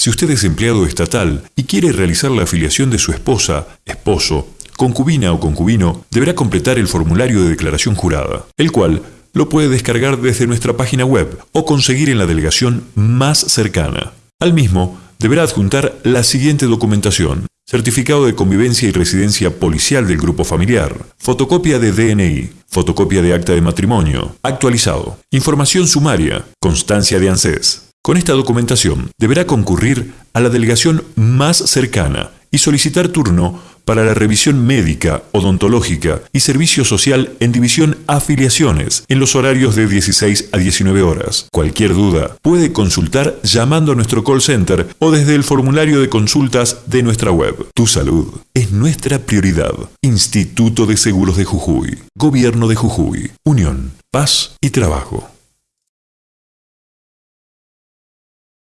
Si usted es empleado estatal y quiere realizar la afiliación de su esposa, esposo, concubina o concubino, deberá completar el formulario de declaración jurada, el cual lo puede descargar desde nuestra página web o conseguir en la delegación más cercana. Al mismo, deberá adjuntar la siguiente documentación. Certificado de convivencia y residencia policial del grupo familiar, fotocopia de DNI, fotocopia de acta de matrimonio, actualizado, información sumaria, constancia de ANSES. Con esta documentación deberá concurrir a la delegación más cercana y solicitar turno para la revisión médica, odontológica y servicio social en división afiliaciones en los horarios de 16 a 19 horas. Cualquier duda puede consultar llamando a nuestro call center o desde el formulario de consultas de nuestra web. Tu salud es nuestra prioridad. Instituto de Seguros de Jujuy. Gobierno de Jujuy. Unión, Paz y Trabajo.